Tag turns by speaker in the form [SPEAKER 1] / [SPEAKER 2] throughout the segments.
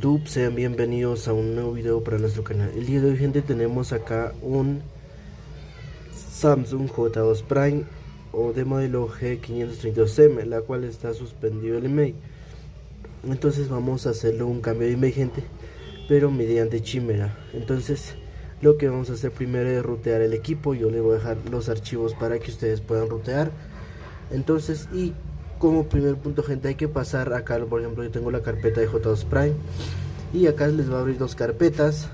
[SPEAKER 1] YouTube, sean bienvenidos a un nuevo video para nuestro canal. El día de hoy gente tenemos acá un Samsung J2 Prime o de modelo G532M La cual está suspendido el email. Entonces vamos a hacerle un cambio de email gente Pero mediante Chimera. Entonces lo que vamos a hacer primero es rutear el equipo. Yo le voy a dejar los archivos para que ustedes puedan rutear. Entonces y como primer punto gente hay que pasar acá por ejemplo yo tengo la carpeta de J2 Prime y acá les va a abrir dos carpetas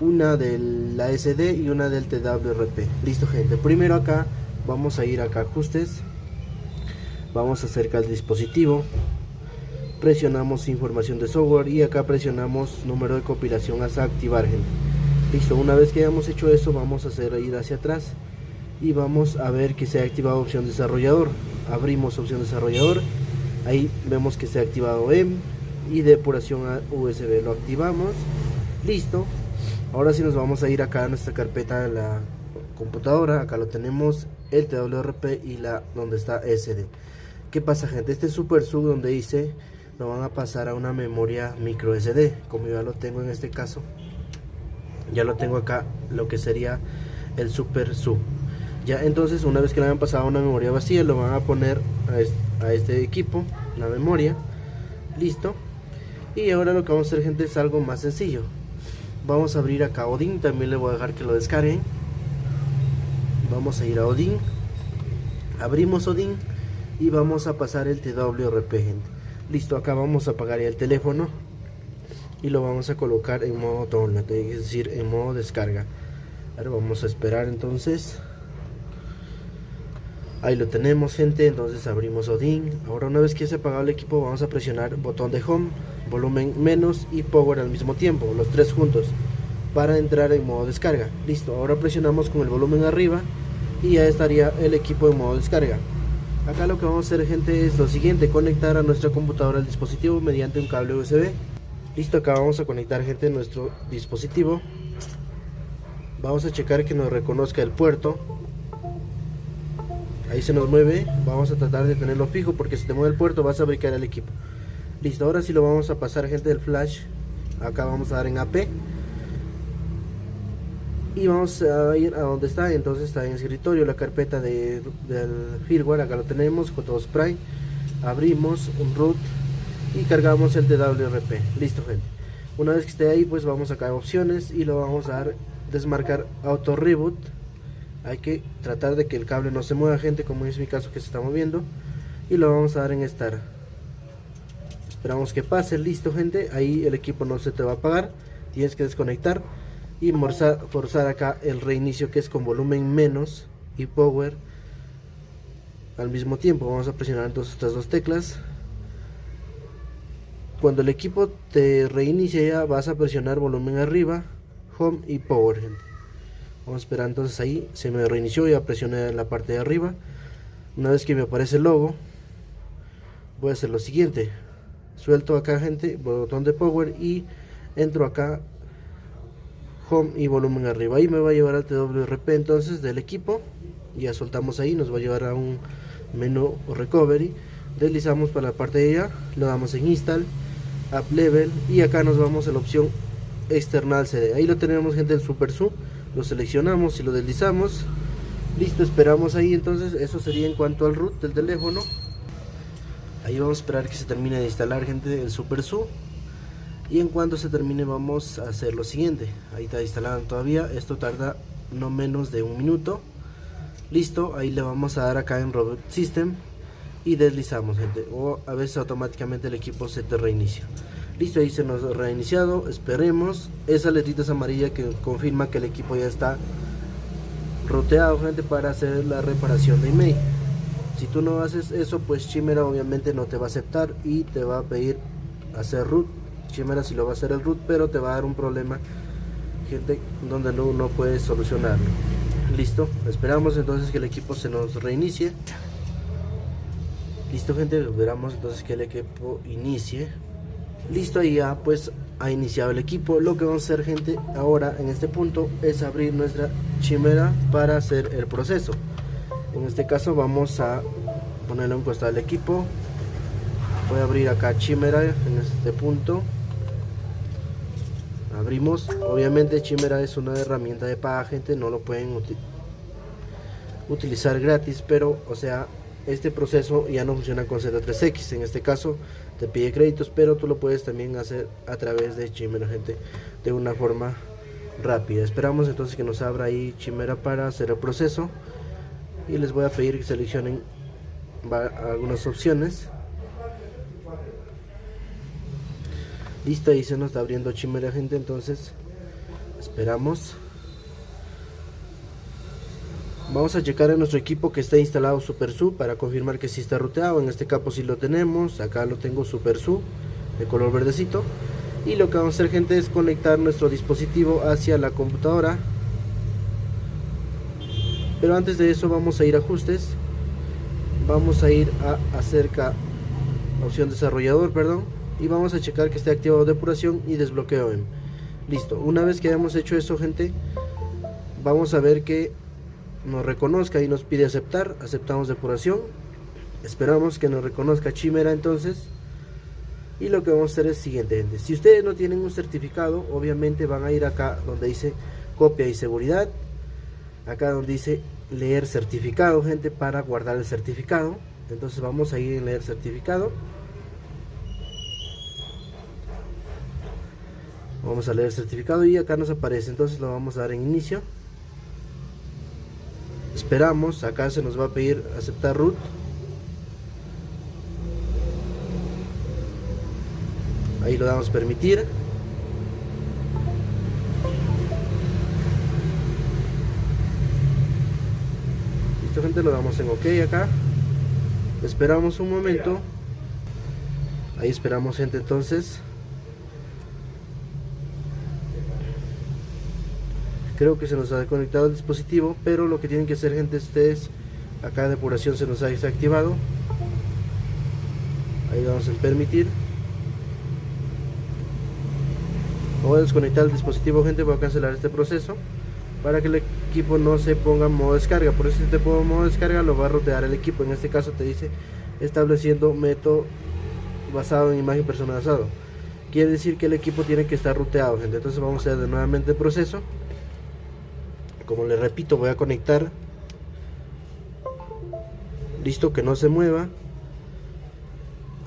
[SPEAKER 1] una de la SD y una del TWRP listo gente primero acá vamos a ir acá ajustes vamos a acercar el dispositivo presionamos información de software y acá presionamos número de compilación hasta activar gente. Listo una vez que hayamos hecho eso vamos a hacer ir hacia atrás y vamos a ver que se ha activado opción desarrollador abrimos opción desarrollador ahí vemos que se ha activado M y depuración a USB lo activamos listo. Ahora sí nos vamos a ir acá a nuestra carpeta de la computadora. Acá lo tenemos el TWRP y la donde está SD ¿qué pasa gente? este super sub donde dice lo van a pasar a una memoria micro SD como ya lo tengo en este caso ya lo tengo acá lo que sería el super sub ya entonces una vez que le hayan pasado una memoria vacía lo van a poner a este, equipo la memoria listo. Y ahora lo que vamos a hacer gente es algo más sencillo. Vamos a abrir acá Odin también le voy a dejar que lo descarguen. Vamos a ir a Odin abrimos Odin y vamos a pasar el TWRP gente. Listo acá vamos a apagar el teléfono y lo vamos a colocar en modo download es decir en modo descarga. Ahora vamos a esperar entonces Ahí lo tenemos gente, entonces abrimos Odin. Ahora una vez que se apagado el equipo vamos a presionar botón de home, volumen menos y power al mismo tiempo, los tres juntos, para entrar en modo descarga. Listo, ahora presionamos con el volumen arriba y ya estaría el equipo en modo descarga. Acá lo que vamos a hacer gente es lo siguiente, conectar a nuestra computadora al dispositivo mediante un cable USB. Listo, acá vamos a conectar gente nuestro dispositivo. Vamos a checar que nos reconozca el puerto ahí se nos mueve vamos a tratar de tenerlo fijo porque si te mueve el puerto vas a brincar el equipo. Listo ahora sí lo vamos a pasar gente del flash. Acá vamos a dar en AP y vamos a ir a donde está entonces está en escritorio la carpeta de, del firmware acá lo tenemos con todo spray. Abrimos un root y cargamos el TWRP listo gente. Una vez que esté ahí pues vamos a caer opciones y lo vamos a dar desmarcar auto reboot hay que tratar de que el cable no se mueva gente como es mi caso que se está moviendo y lo vamos a dar en Start esperamos que pase, listo gente ahí el equipo no se te va a apagar tienes que desconectar y forzar, acá el reinicio que es con volumen menos y power al mismo tiempo. Vamos a presionar entonces estas dos teclas. Cuando el equipo te reinicie ya vas a presionar volumen arriba home y power gente vamos a esperar entonces ahí. Se me reinició ya presioné la parte de arriba. Una vez que me aparece el logo voy a hacer lo siguiente. Suelto acá gente botón de power y entro acá home y volumen arriba. Ahí me va a llevar al TWRP entonces del equipo. Ya soltamos ahí nos va a llevar a un menú recovery. Deslizamos para la parte de allá lo damos en install up level y acá nos vamos a la opción external CD ahí lo tenemos gente en super sub lo seleccionamos y lo deslizamos. Listo esperamos ahí entonces eso sería en cuanto al root del teléfono. Ahí vamos a esperar que se termine de instalar gente el super su y en cuanto se termine vamos a hacer lo siguiente. Ahí está instalado todavía esto tarda no menos de un minuto. Listo ahí le vamos a dar acá en robot system y deslizamos gente o a veces automáticamente el equipo se te reinicia listo ahí se nos ha reiniciado esperemos. Esa letrita es amarilla que confirma que el equipo ya está roteado gente para hacer la reparación de email si tú no haces eso pues Chimera obviamente no te va a aceptar y te va a pedir hacer root. Chimera si lo va a hacer el root pero te va a dar un problema gente donde no, no puedes solucionarlo. Listo esperamos entonces que el equipo se nos reinicie. Listo gente esperamos entonces que el equipo inicie listo ahí ya pues ha iniciado el equipo. Lo que vamos a hacer gente ahora en este punto es abrir nuestra chimera para hacer el proceso. En este caso vamos a ponerle un costado al equipo. Voy a abrir acá chimera en este punto. Abrimos. Obviamente Chimera es una herramienta de paga gente no lo pueden utilizar gratis pero o sea este proceso ya no funciona con Z3X en este caso te pide créditos pero tú lo puedes también hacer a través de Chimera gente de una forma rápida. Esperamos entonces que nos abra ahí Chimera para hacer el proceso. Y les voy a pedir que seleccionen algunas opciones. Listo ahí se nos está abriendo Chimera gente. Entonces esperamos vamos a checar en nuestro equipo que está instalado SuperSU para confirmar que si está ruteado. En este capo si lo tenemos. Acá lo tengo SuperSU de color verdecito. Y lo que vamos a hacer gente es conectar nuestro dispositivo hacia la computadora. Pero antes de eso vamos a ir a ajustes. Vamos a ir a acerca opción desarrollador perdón. Y vamos a checar que esté activado depuración y desbloqueo en listo. Una vez que hayamos hecho eso gente vamos a ver que nos reconozca y nos pide aceptar aceptamos depuración esperamos que nos reconozca Chimera entonces y lo que vamos a hacer es siguiente gente. Si ustedes no tienen un certificado obviamente van a ir acá donde dice copia y seguridad acá donde dice leer certificado gente para guardar el certificado. Entonces vamos a ir en leer certificado. Vamos a leer certificado y acá nos aparece. Entonces lo vamos a dar en inicio esperamos. Acá se nos va a pedir aceptar root. Ahí lo damos permitir. Gente lo damos en ok acá. Esperamos un momento. Ahí esperamos gente entonces creo que se nos ha desconectado el dispositivo pero lo que tienen que hacer gente es acá depuración se nos ha desactivado. Ahí vamos a permitir. Voy a desconectar el dispositivo gente voy a cancelar este proceso para que el equipo no se ponga en modo descarga. Por eso si te pongo modo descarga lo va a rotear el equipo. En este caso te dice estableciendo método basado en imagen personalizado quiere decir que el equipo tiene que estar ruteado gente. Entonces vamos a hacer nuevamente el proceso como les repito voy a conectar. Listo que no se mueva.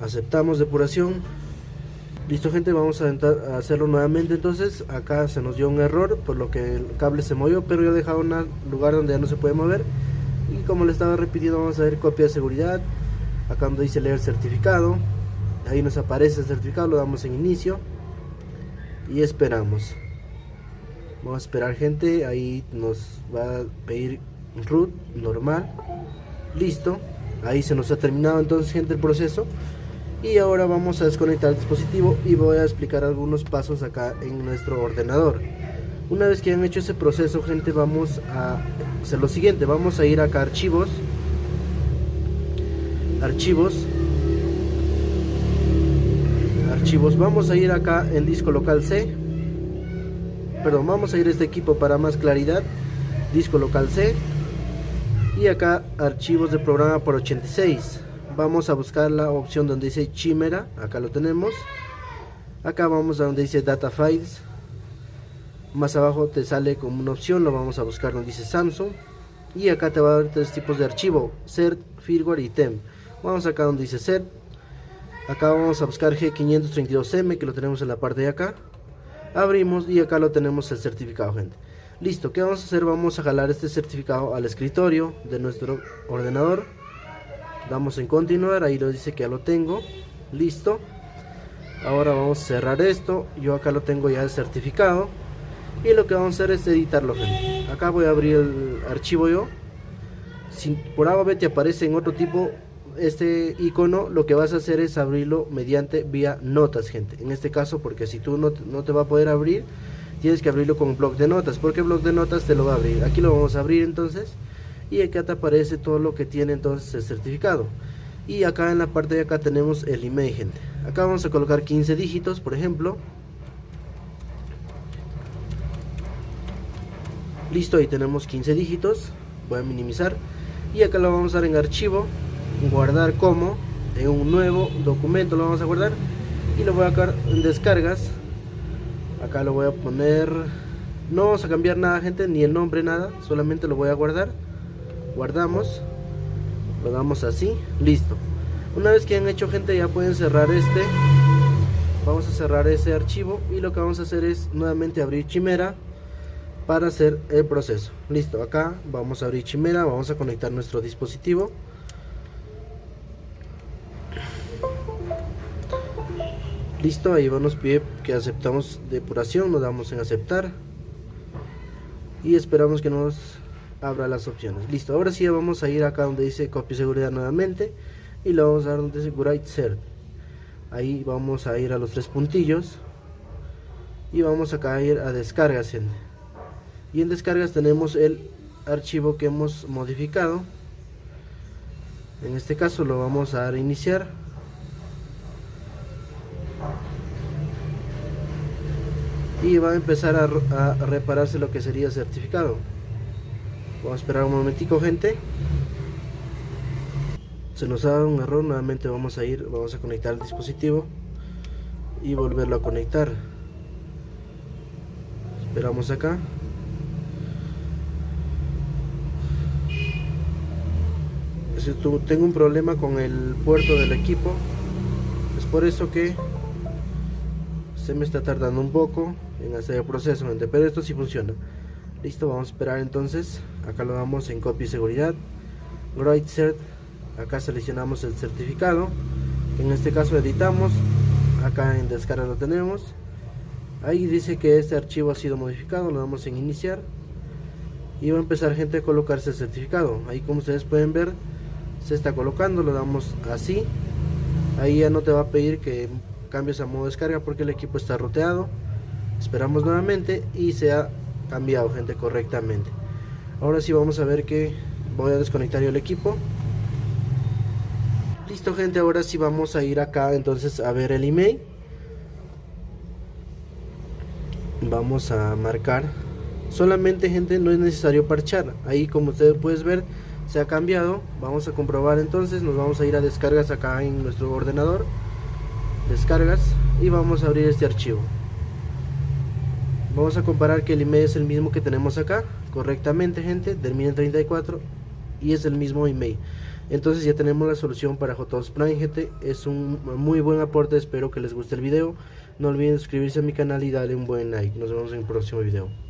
[SPEAKER 1] Aceptamos depuración. Listo gente, vamos a, hacerlo nuevamente. Entonces, acá se nos dio un error por lo que el cable se movió, pero yo he dejado un lugar donde ya no se puede mover. Y como le estaba repitiendo vamos a ver copia de seguridad, acá donde dice leer certificado, ahí nos aparece el certificado, lo damos en inicio. Y esperamos. Vamos a esperar gente, ahí nos va a pedir root normal, listo, ahí se nos ha terminado entonces gente el proceso. Y ahora vamos a desconectar el dispositivo y voy a explicar algunos pasos acá en nuestro ordenador. Una vez que han hecho ese proceso gente vamos a hacer lo siguiente. Vamos a ir acá a archivos. Archivos. Archivos. Vamos a ir acá en disco local C vamos a ir a este equipo para más claridad disco local C y acá archivos de programa por 86 vamos a buscar la opción donde dice Chimera, acá lo tenemos. Acá vamos a donde dice Data Files. Más abajo te sale como una opción, lo vamos a buscar donde dice Samsung. Y acá te va a dar tres tipos de archivo, CERT, firmware y TEM. Vamos acá donde dice CERT. Acá vamos a buscar G532M que lo tenemos en la parte de acá. Abrimos y acá lo tenemos el certificado, gente. Listo, ¿qué vamos a hacer? Vamos a jalar este certificado al escritorio de nuestro ordenador. Damos en continuar ahí lo dice que ya lo tengo. Listo. Ahora vamos a cerrar esto. Yo acá lo tengo ya el certificado. Y lo que vamos a hacer es editarlo acá voy a abrir el archivo yo. Si por A te aparece en otro tipo este icono lo que vas a hacer es abrirlo mediante vía notas gente. En este caso porque si tú no, no te va a poder abrir tienes que abrirlo con un blog de notas porque el blog de notas te lo va a abrir. Aquí lo vamos a abrir entonces y acá te aparece todo lo que tiene entonces el certificado. Y acá en la parte de acá tenemos el email gente. Acá vamos a colocar 15 dígitos por ejemplo. Listo ahí tenemos 15 dígitos. Voy a minimizar. Y acá lo vamos a dar en archivo guardar como en un nuevo documento lo vamos a guardar. Y lo voy a en descargas. Acá lo voy a poner. No vamos a cambiar nada gente ni el nombre nada. Solamente lo voy a guardar. Guardamos. Lo damos así. Listo. Una vez que han hecho gente ya pueden cerrar este. Vamos a cerrar ese archivo y lo que vamos a hacer es nuevamente abrir chimera para hacer el proceso. Listo acá vamos a abrir chimera vamos a conectar nuestro dispositivo listo ahí nos pide que aceptamos depuración nos damos en aceptar. Y esperamos que nos abra las opciones. Listo ahora sí vamos a ir acá donde dice copia seguridad nuevamente. Y le vamos a dar donde dice Write Cert ahí vamos a ir a los tres puntillos. Y vamos acá a ir a descargas y en descargas tenemos el archivo que hemos modificado. En este caso lo vamos a dar a iniciar y va a empezar a, repararse lo que sería certificado. Vamos a esperar un momentico gente. Se nos dado un error nuevamente vamos a ir vamos a conectar el dispositivo y volverlo a conectar. Esperamos acá. Tengo un problema con el puerto del equipo. Es por eso que se me está tardando un poco en hacer el proceso pero esto sí funciona. Listo vamos a esperar entonces. Acá lo damos en copia seguridad. Write Cert. Acá seleccionamos el certificado. En este caso editamos. Acá en descarga lo tenemos. Ahí dice que este archivo ha sido modificado. Lo damos en iniciar. Y va a empezar gente a colocarse el certificado. Ahí como ustedes pueden ver se está colocando. Lo damos así. Ahí ya no te va a pedir que cambies a modo descarga porque el equipo está roteado esperamos nuevamente y se ha cambiado gente correctamente. Ahora sí vamos a ver que voy a desconectar yo el equipo. Listo gente ahora sí vamos a ir acá entonces a ver el email. Vamos a marcar. Solamente gente no es necesario parchar. Ahí como ustedes pueden ver se ha cambiado. Vamos a comprobar entonces. Nos vamos a ir a descargas acá en nuestro ordenador. Descargas y vamos a abrir este archivo vamos a comparar que el email es el mismo que tenemos acá. Correctamente gente termina en 34 y es el mismo email entonces ya tenemos la solución para J2 Prime gente. Es un muy buen aporte espero que les guste el video. No olviden suscribirse a mi canal y darle un buen like. Nos vemos en el próximo video